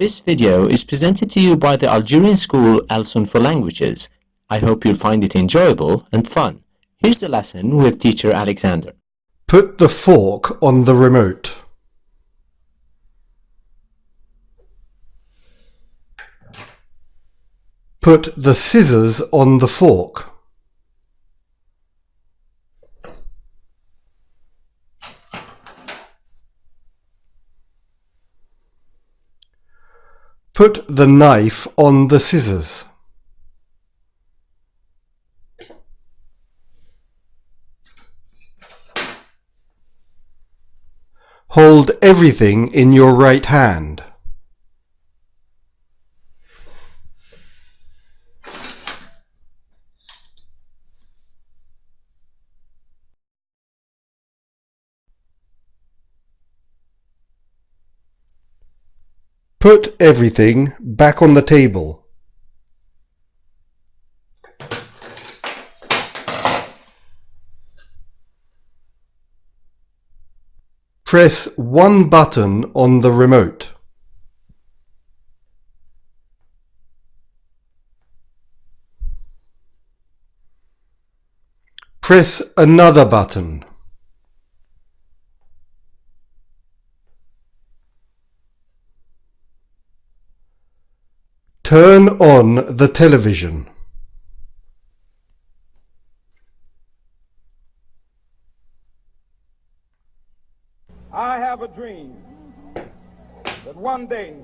This video is presented to you by the Algerian school Alsun for Languages. I hope you'll find it enjoyable and fun. Here's the lesson with teacher Alexander. Put the fork on the remote. Put the scissors on the fork. Put the knife on the scissors. Hold everything in your right hand. Put everything back on the table. Press one button on the remote. Press another button. Turn on the television. I have a dream that one day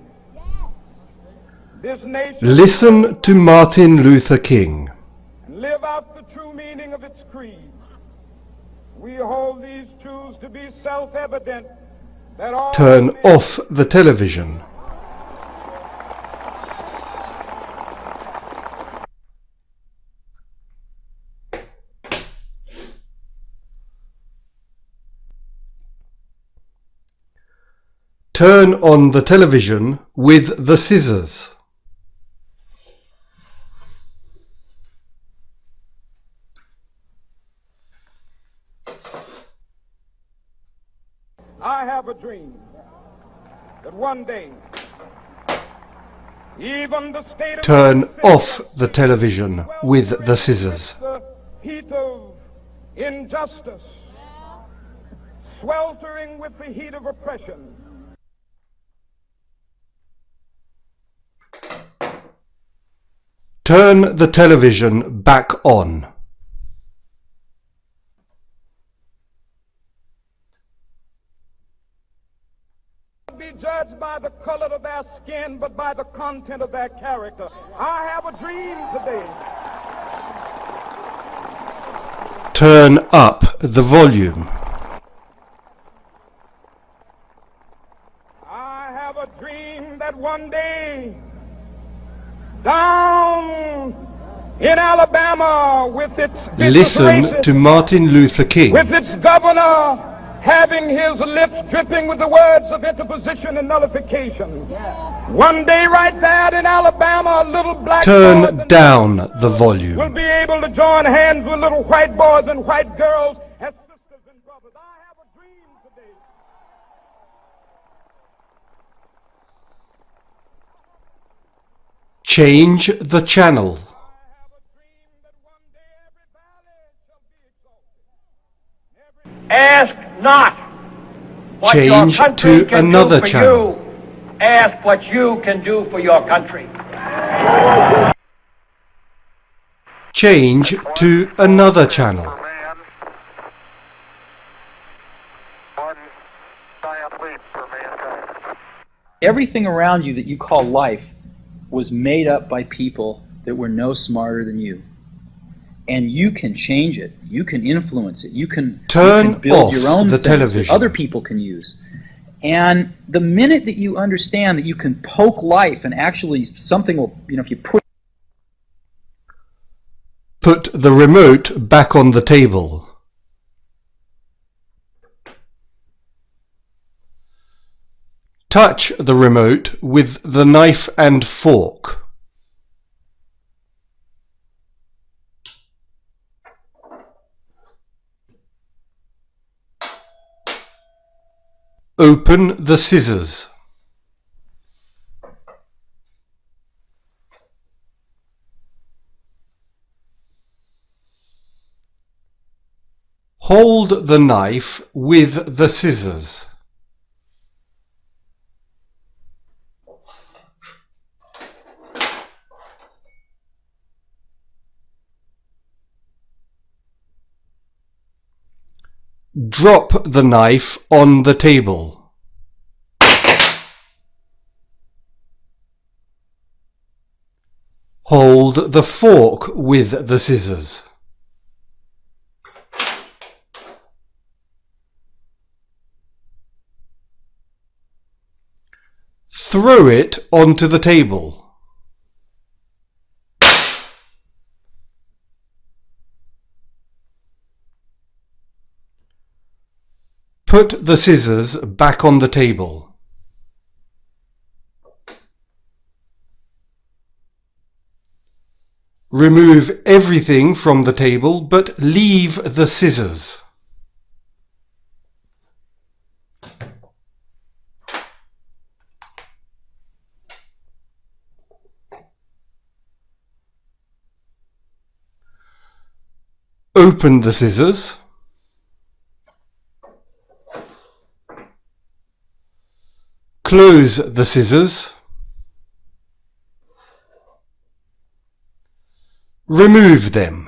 this nation Listen to Martin Luther King. and live out the true meaning of its creed. We hold these truths to be self-evident Turn off the television. Turn on the television with the scissors. I have a dream that one day even the state Turn off the television with the scissors. the heat of injustice, sweltering with the heat of oppression. Turn the television back on. be judged by the color of their skin, but by the content of their character. I have a dream today. Turn up the volume. I have a dream that one day, down in Alabama, with its vicious Listen to Martin Luther King. with its governor having his lips dripping with the words of interposition and nullification. One day, right there in Alabama, a little black Turn down the volume We'll be able to join hands with little white boys and white girls as sisters and brothers. I have a dream today. Change the channel. I have a dream that one day every valley shall the channel. Ask not what Change your country to can another do for channel. you. Ask what you can do for your country. Change to another channel. man, one giant leap for mankind. everything around you that you call life was made up by people that were no smarter than you. And you can change it. You can influence it. You can, you Turn can build off your own the television. other people can use. And the minute that you understand that you can poke life and actually something will, you know, if you put Put the remote back on the table. touch the remote with the knife and fork. Open the scissors. Hold the knife with the scissors. Drop the knife on the table. Hold the fork with the scissors. Throw it onto the table. Put the scissors back on the table. Remove everything from the table but leave the scissors. Open the scissors. Close the scissors. Remove them.